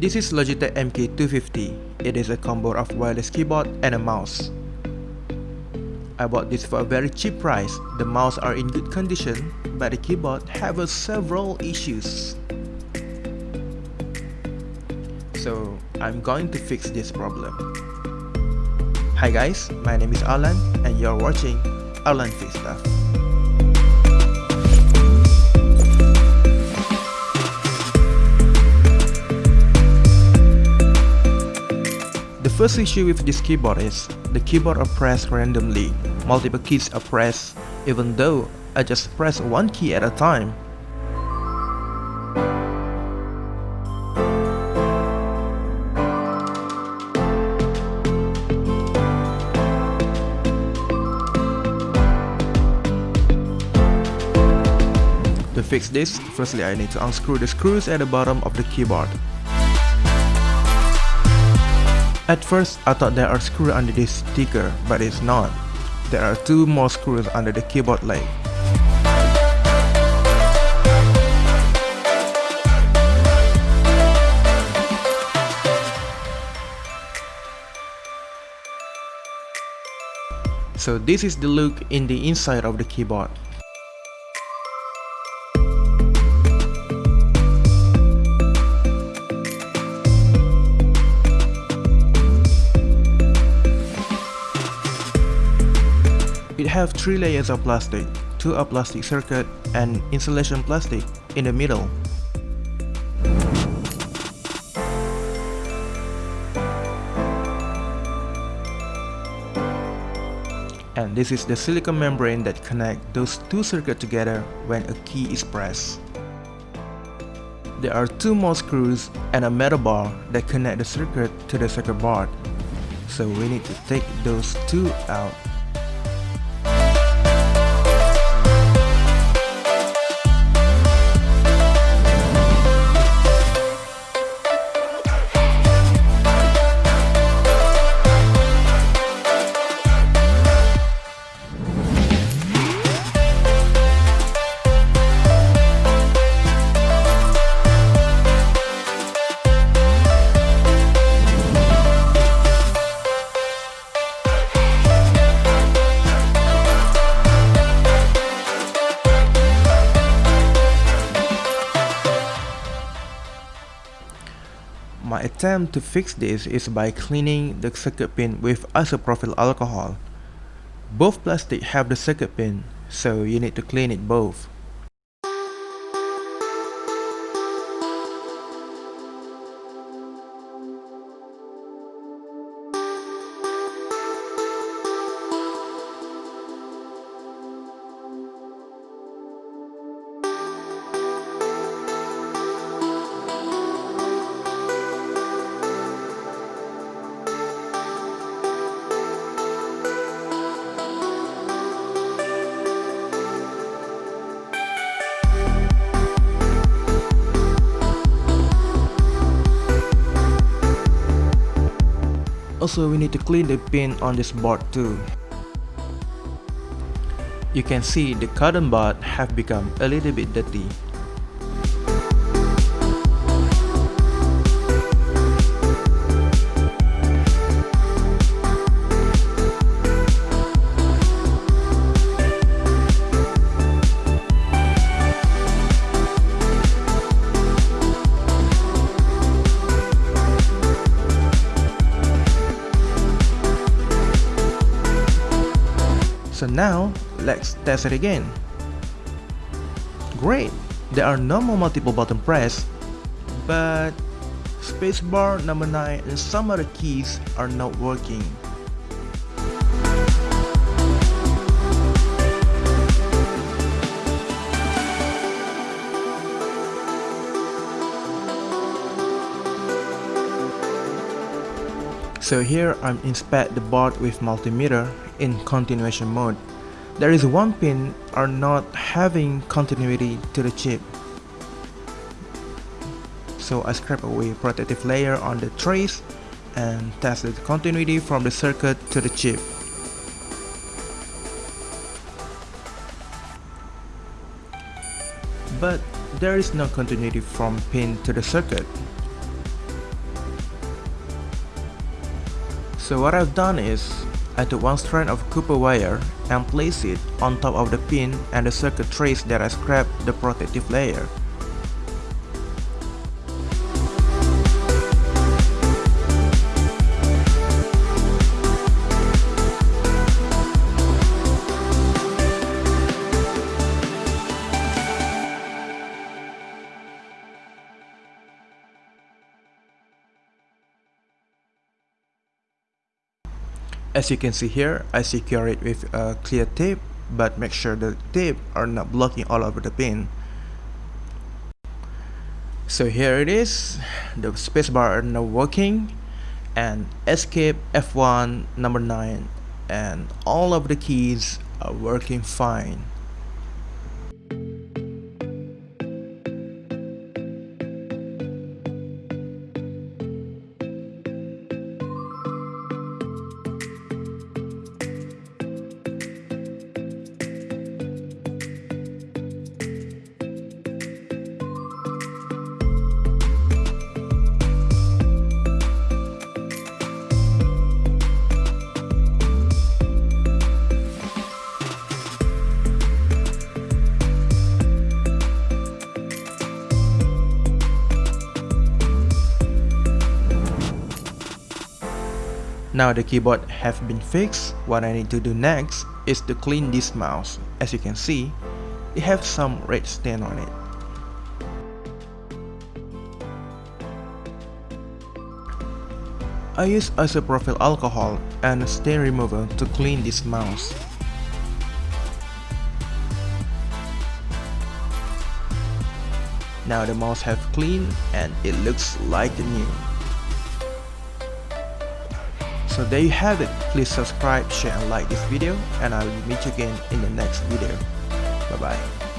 This is Logitech MK250. It is a combo of wireless keyboard and a mouse. I bought this for a very cheap price. The mouse are in good condition, but the keyboard have several issues. So I'm going to fix this problem. Hi guys, my name is Alan and you're watching Alan Fix Stuff. First issue with this keyboard is, the keyboard are pressed randomly, multiple keys are pressed, even though I just press one key at a time. To fix this, firstly I need to unscrew the screws at the bottom of the keyboard. At first, I thought there are screws under this sticker, but it's not. There are two more screws under the keyboard leg. So this is the look in the inside of the keyboard. It have three layers of plastic, two are plastic circuit and insulation plastic in the middle. And this is the silicon membrane that connect those two circuits together when a key is pressed. There are two more screws and a metal bar that connect the circuit to the circuit board. So we need to take those two out My attempt to fix this is by cleaning the circuit pin with isopropyl alcohol. Both plastic have the circuit pin, so you need to clean it both. Also we need to clean the pin on this board too. You can see the cotton bud have become a little bit dirty. Now, let's test it again. Great! There are no more multiple button press, but spacebar, number 9 and some other keys are not working. So here I'm inspect the board with multimeter in continuation mode. There is one pin are not having continuity to the chip. So I scrape away protective layer on the trace and test the continuity from the circuit to the chip. But there is no continuity from pin to the circuit. So what I've done is, I took one strand of copper wire and placed it on top of the pin and the circuit trace that I scraped the protective layer. As you can see here, I secure it with a clear tape, but make sure the tape are not blocking all over the pin. So here it is, the spacebar are now working, and escape F1 number 9, and all of the keys are working fine. Now the keyboard have been fixed, what I need to do next is to clean this mouse. As you can see, it has some red stain on it. I use isopropyl alcohol and stain remover to clean this mouse. Now the mouse have cleaned and it looks like new. So there you have it. Please subscribe, share and like this video and I will meet you again in the next video. Bye bye.